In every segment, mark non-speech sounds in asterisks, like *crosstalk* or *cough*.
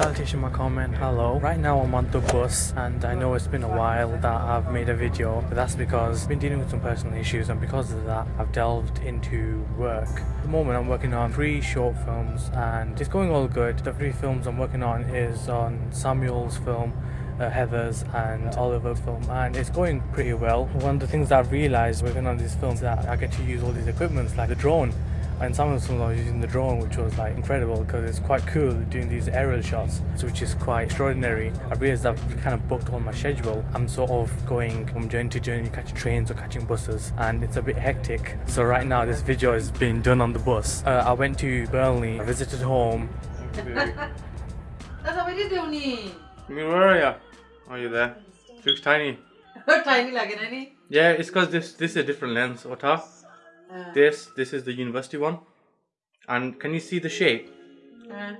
Salutation my comment, hello. Right now I'm on the bus and I know it's been a while that I've made a video but that's because I've been dealing with some personal issues and because of that I've delved into work. At the moment I'm working on three short films and it's going all good. The three films I'm working on is on Samuel's film uh, Heather's and Oliver's film and it's going pretty well. One of the things that I've realised working on these films that I get to use all these equipments like the drone and some of the films I was using the drone which was like incredible because it's quite cool doing these aerial shots which is quite extraordinary. I realised I've kind of booked on my schedule. I'm sort of going from journey to journey catching trains or catching buses and it's a bit hectic. So right now this video is being done on the bus. Uh, I went to Burnley, I visited home. That's what we did, Doni. Where are you? Are you there? Looks tiny. *laughs* Tiny like an any. Yeah, it's because this this is a different lens, Ota. Uh, This this is the university one. And can you see the shape? uh,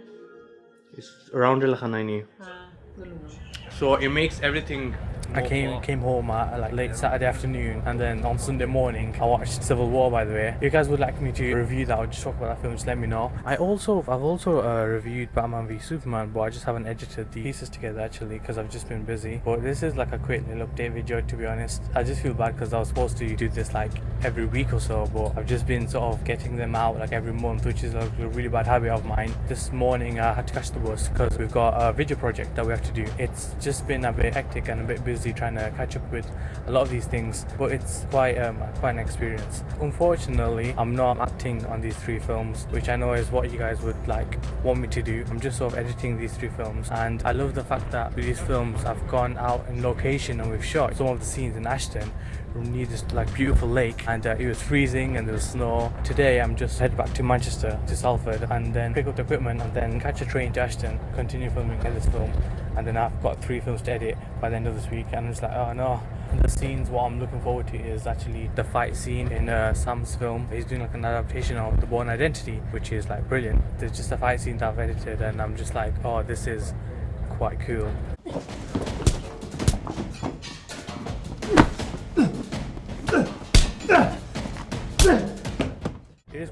It's around like a 90. uh. So it makes everything. I came came home at like late Saturday afternoon, and then on Sunday morning I watched Civil War. By the way, if you guys would like me to review that or just talk about that film, just let me know. I also I've also uh, reviewed Batman v Superman, but I just haven't edited the pieces together actually because I've just been busy. But this is like a quick little update video. To be honest, I just feel bad because I was supposed to do this like every week or so, but I've just been sort of getting them out like every month, which is like a really bad habit of mine. This morning I had to catch the bus because we've got a video project that we have to do. It's just been a bit hectic and a bit busy trying to catch up with a lot of these things, but it's quite um, quite an experience. Unfortunately, I'm not acting on these three films, which I know is what you guys would like want me to do. I'm just sort of editing these three films, and I love the fact that with these films I've gone out in location and we've shot some of the scenes in Ashton near this like beautiful lake and uh, it was freezing and there was snow today i'm just head back to manchester to salford and then pick up the equipment and then catch a train to ashton continue filming this film and then i've got three films to edit by the end of this week and it's like oh no. The scenes what i'm looking forward to is actually the fight scene in uh, sam's film. He's doing like an adaptation of the Bourne identity which is like brilliant. There's just a fight scene that i've edited and i'm just like oh this is quite cool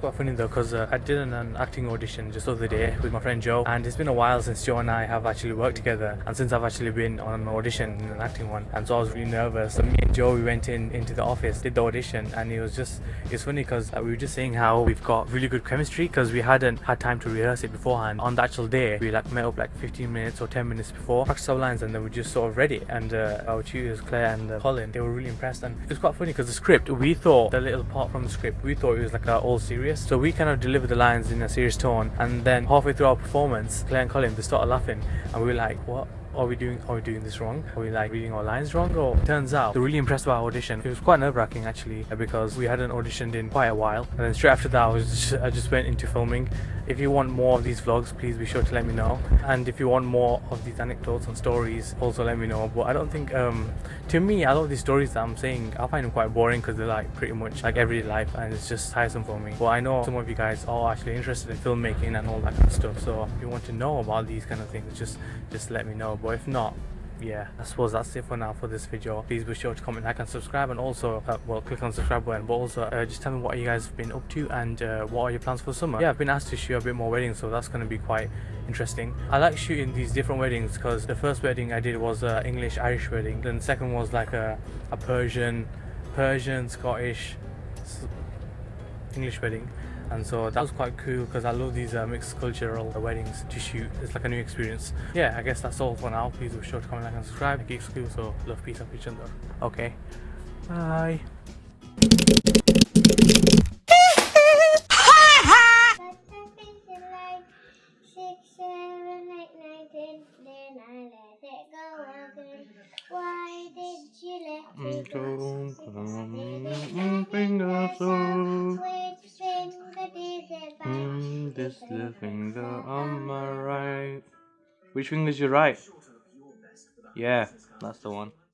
quite funny though because uh, I did an, an acting audition just the other day with my friend Joe and it's been a while since Joe and I have actually worked together and since I've actually been on an audition an acting one and so I was really nervous. So me and Joe we went in into the office did the audition and it was just it's funny because uh, we were just saying how we've got really good chemistry because we hadn't had time to rehearse it beforehand. On the actual day we like met up like 15 minutes or 10 minutes before practiced our lines and then we just sort of read it and uh, our tutors Claire and uh, Colin they were really impressed and it was quite funny because the script we thought the little part from the script we thought it was like all serious so we kind of delivered the lines in a serious tone and then halfway through our performance Claire and Colin they started laughing and we were like what are we doing are we doing this wrong? Are we like reading our lines wrong? Or turns out they're really impressed by our audition it was quite nerve-wracking actually because we hadn't auditioned in quite a while. And then straight after that I just, I just went into filming. If you want more of these vlogs please be sure to let me know. And if you want more of these anecdotes and stories also let me know. But I don't think um to me a lot of these stories that I'm saying I find them quite boring because they're like pretty much like everyday life and it's just tiresome for me. But I know some of you guys are actually interested in filmmaking and all that kind of stuff. So if you want to know about these kind of things just just let me know but if not yeah i suppose that's it for now for this video. Please be sure to comment like and subscribe and also uh, well click on subscribe button but also uh, just tell me what you guys have been up to and uh, what are your plans for summer? Yeah i've been asked to shoot a bit more weddings so that's going to be quite interesting. I like shooting these different weddings because the first wedding i did was a english irish wedding then the second was like a, a persian persian scottish english wedding and so that was quite cool because I love these uh, mixed cultural weddings to shoot. It's like a new experience. Yeah, I guess that's all for now. Please be sure to comment, like, and subscribe. Geek School, so love, peace, and each other. Okay, bye. like six, seven, eight, nine, ten. Then I let it go. Why did you let me go? This little finger on my right. Which finger's your right? Yeah, that's the one.